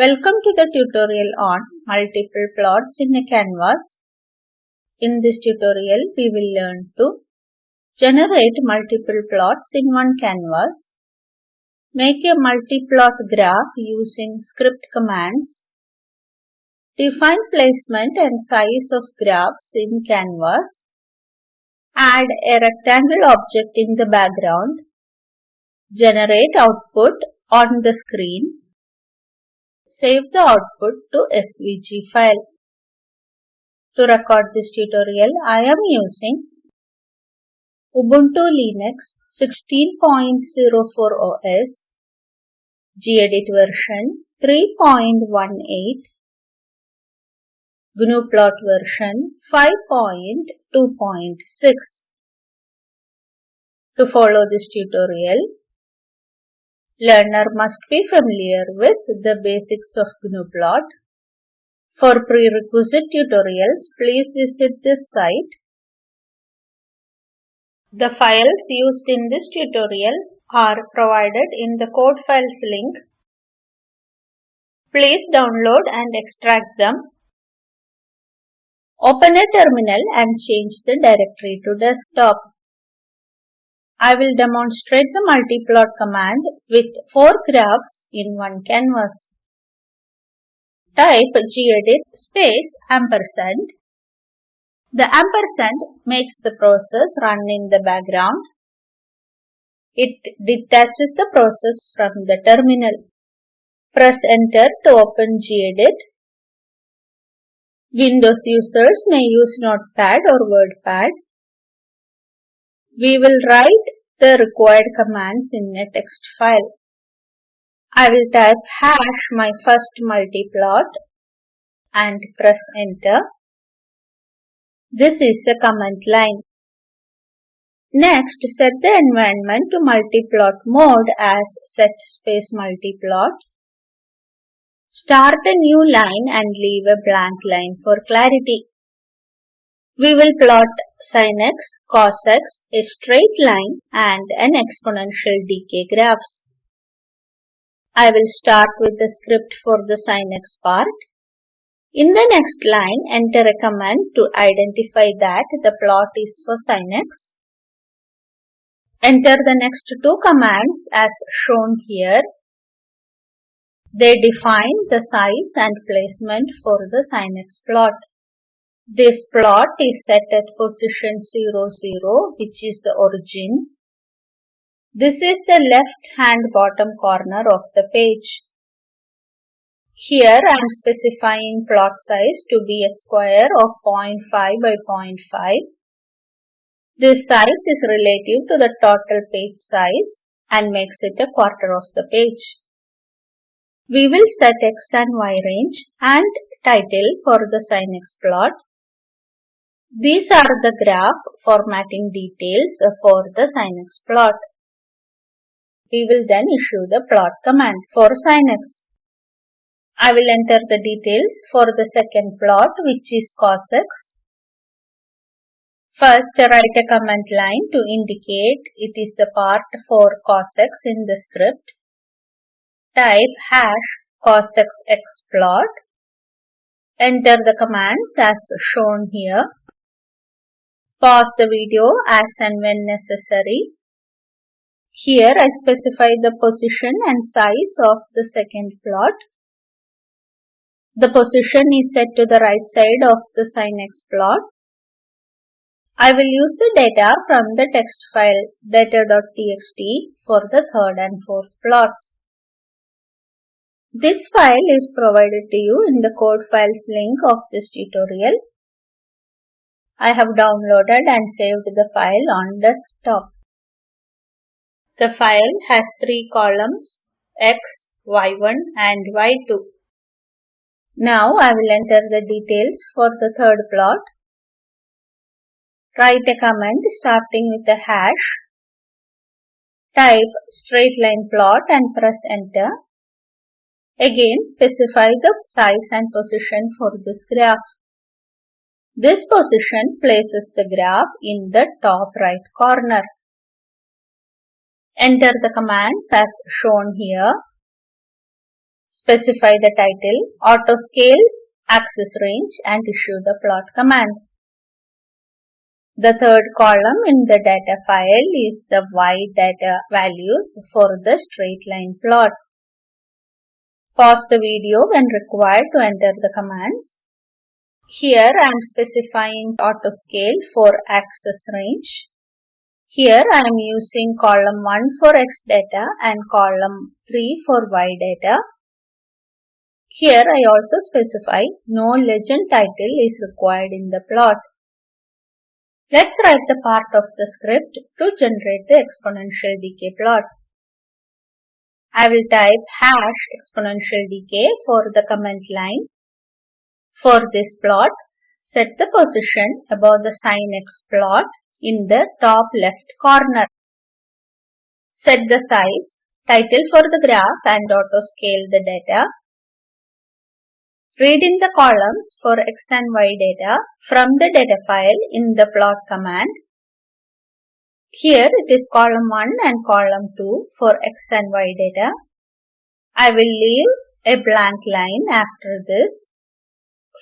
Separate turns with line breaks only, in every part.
Welcome to the tutorial on multiple plots in a canvas. In this tutorial, we will learn to generate multiple plots in one canvas, make a multi-plot graph using script commands, define placement and size of graphs in canvas, add a rectangle object in the background, generate output on the screen, Save the output to SVG file. To record this tutorial, I am using Ubuntu Linux 16.04 OS, gedit version 3.18, GNUplot version 5.2.6. To follow this tutorial, Learner must be familiar with the basics of GNUplot. For prerequisite tutorials, please visit this site. The files used in this tutorial are provided in the code files link. Please download and extract them. Open a terminal and change the directory to desktop. I will demonstrate the multiplot command with four graphs in one canvas. Type gedit space ampersand. The ampersand makes the process run in the background. It detaches the process from the terminal. Press enter to open gedit. Windows users may use Notepad or WordPad. We will write the required commands in a text file. I will type hash my first multiplot and press enter. This is a command line. Next, set the environment to multiplot mode as set space multiplot. Start a new line and leave a blank line for clarity. We will plot sin x, cos x, a straight line and an exponential decay graphs. I will start with the script for the sin x part. In the next line, enter a command to identify that the plot is for sin x. Enter the next two commands as shown here. They define the size and placement for the sin x plot. This plot is set at position 0, 0, which is the origin. This is the left hand bottom corner of the page. Here I am specifying plot size to be a square of 0.5 by 0.5. This size is relative to the total page size and makes it a quarter of the page. We will set x and y range and title for the sin x plot. These are the graph formatting details for the sin x plot. We will then issue the plot command for sin I will enter the details for the second plot which is cos x. First write a command line to indicate it is the part for cos x in the script. Type hash plot. Enter the commands as shown here. Pause the video as and when necessary. Here I specify the position and size of the second plot. The position is set to the right side of the sin x plot. I will use the data from the text file data.txt for the third and fourth plots. This file is provided to you in the code files link of this tutorial. I have downloaded and saved the file on desktop. The file has three columns x, y1 and y2. Now I will enter the details for the third plot. Write a command starting with a hash. Type straight line plot and press enter. Again specify the size and position for this graph. This position places the graph in the top right corner. Enter the commands as shown here. Specify the title, auto scale, axis range and issue the plot command. The third column in the data file is the y data values for the straight line plot. Pause the video when required to enter the commands. Here I am specifying auto scale for axis range. Here I am using column 1 for X data and column 3 for Y data. Here I also specify no legend title is required in the plot. Let's write the part of the script to generate the exponential decay plot. I will type hash exponential decay for the comment line. For this plot, set the position above the sin x plot in the top left corner. Set the size, title for the graph and auto scale the data. Read in the columns for x and y data from the data file in the plot command. Here it is column 1 and column 2 for x and y data. I will leave a blank line after this.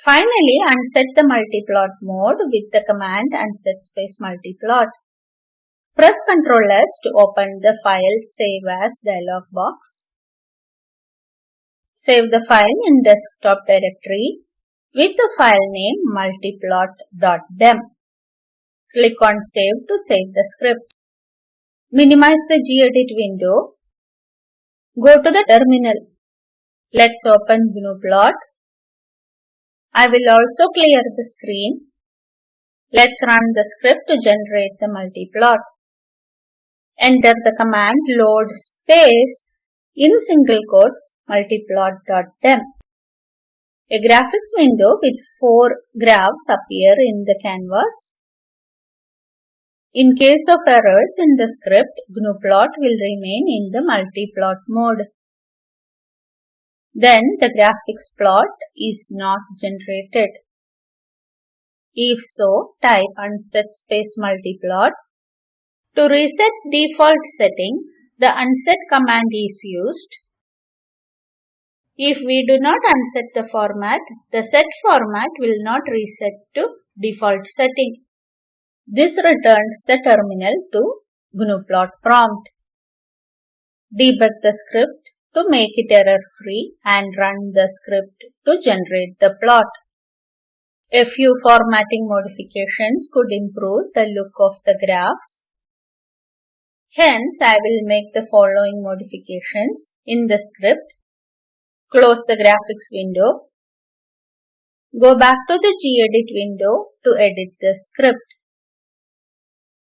Finally, unset the multiplot mode with the command unset space multiplot. Press Ctrl S to open the file Save As dialog box. Save the file in desktop directory with the file name multiplot.dem. Click on Save to save the script. Minimize the gedit window. Go to the terminal. Let's open GNUplot. I will also clear the screen. Let's run the script to generate the multiplot. Enter the command load space in single quotes multiplot.dem. A graphics window with four graphs appear in the canvas. In case of errors in the script, GNUplot will remain in the multiplot mode then the graphics plot is not generated. If so, type unset space multiplot. To reset default setting, the unset command is used. If we do not unset the format, the set format will not reset to default setting. This returns the terminal to GNUplot prompt. Debug the script to make it error-free and run the script to generate the plot. A few formatting modifications could improve the look of the graphs. Hence, I will make the following modifications in the script. Close the graphics window. Go back to the gedit window to edit the script.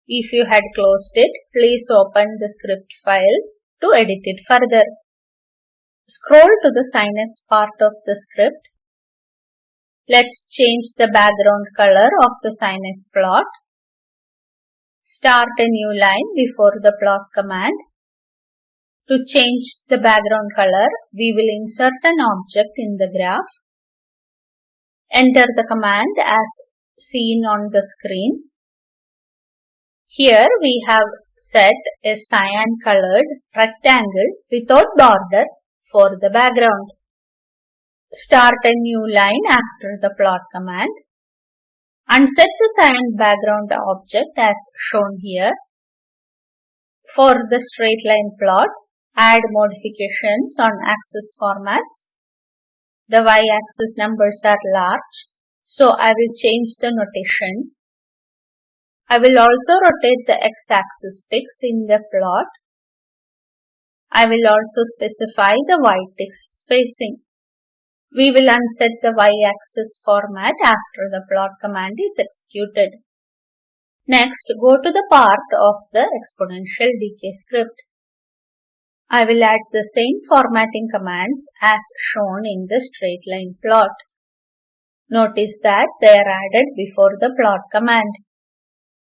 If you had closed it, please open the script file to edit it further. Scroll to the X part of the script. Let's change the background color of the X plot. Start a new line before the plot command. To change the background color, we will insert an object in the graph. Enter the command as seen on the screen. Here we have set a cyan colored rectangle without border for the background. Start a new line after the plot command. and set the cyan background object as shown here. For the straight line plot, add modifications on axis formats. The y-axis numbers are large, so I will change the notation. I will also rotate the x-axis ticks in the plot I will also specify the y-text spacing. We will unset the y-axis format after the plot command is executed. Next, go to the part of the exponential decay script. I will add the same formatting commands as shown in the straight line plot. Notice that they are added before the plot command.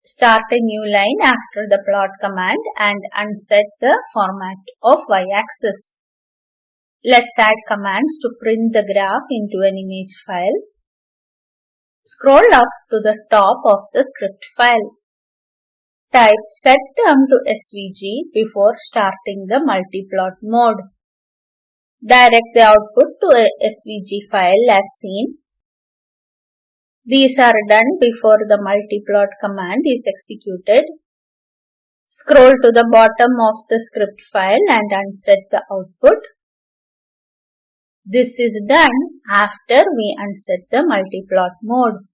Start a new line after the plot command and unset the format of y-axis. Let's add commands to print the graph into an image file. Scroll up to the top of the script file. Type setterm to SVG before starting the multiplot mode. direct the output to a SVG file as seen. These are done before the multiplot command is executed. Scroll to the bottom of the script file and unset the output. This is done after we unset the multiplot mode.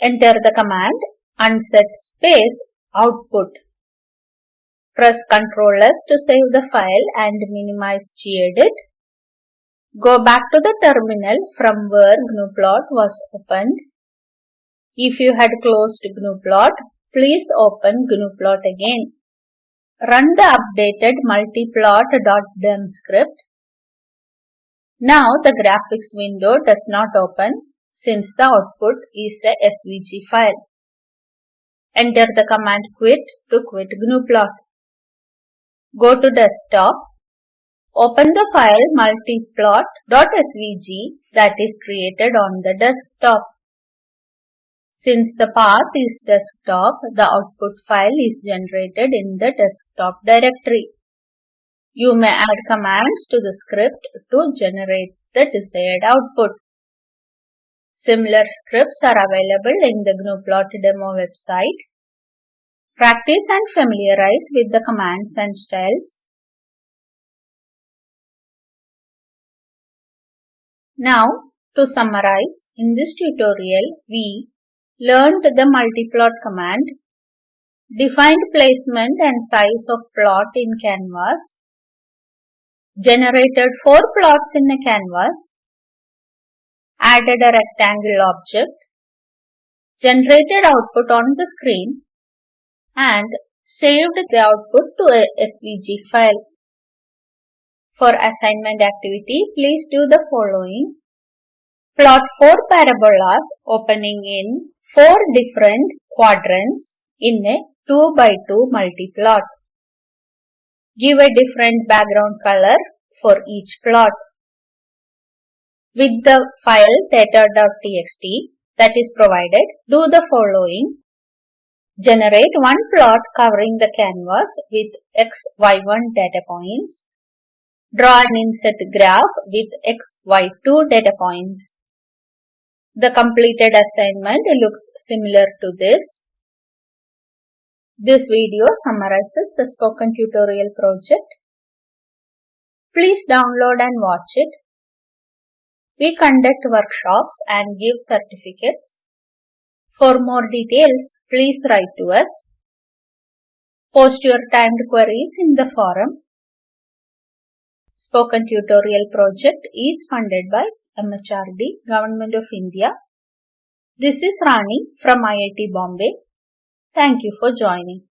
Enter the command unset space output. Press Ctrl S to save the file and minimize gedit. Go back to the terminal from where gnuplot was opened. If you had closed gnuplot, please open gnuplot again. Run the updated multiplot.dem script. Now the graphics window does not open since the output is a SVG file. Enter the command quit to quit gnuplot. Go to desktop. Open the file multiplot.svg that is created on the desktop. Since the path is desktop, the output file is generated in the desktop directory. You may add commands to the script to generate the desired output. Similar scripts are available in the Gnuplot demo website. Practice and familiarize with the commands and styles. Now, to summarize, in this tutorial, we learned the multiplot command, defined placement and size of plot in canvas, generated four plots in a canvas, added a rectangle object, generated output on the screen, and saved the output to a SVG file. For assignment activity, please do the following. Plot four parabolas opening in four different quadrants in a 2 by 2 multiplot. Give a different background color for each plot. With the file data.txt that is provided, do the following. Generate one plot covering the canvas with x, y1 data points. Draw an inset graph with x, y2 data points. The completed assignment looks similar to this. This video summarizes the spoken tutorial project. Please download and watch it. We conduct workshops and give certificates. For more details, please write to us. Post your timed queries in the forum. Spoken Tutorial project is funded by MHRD, Government of India. This is Rani from IIT Bombay. Thank you for joining.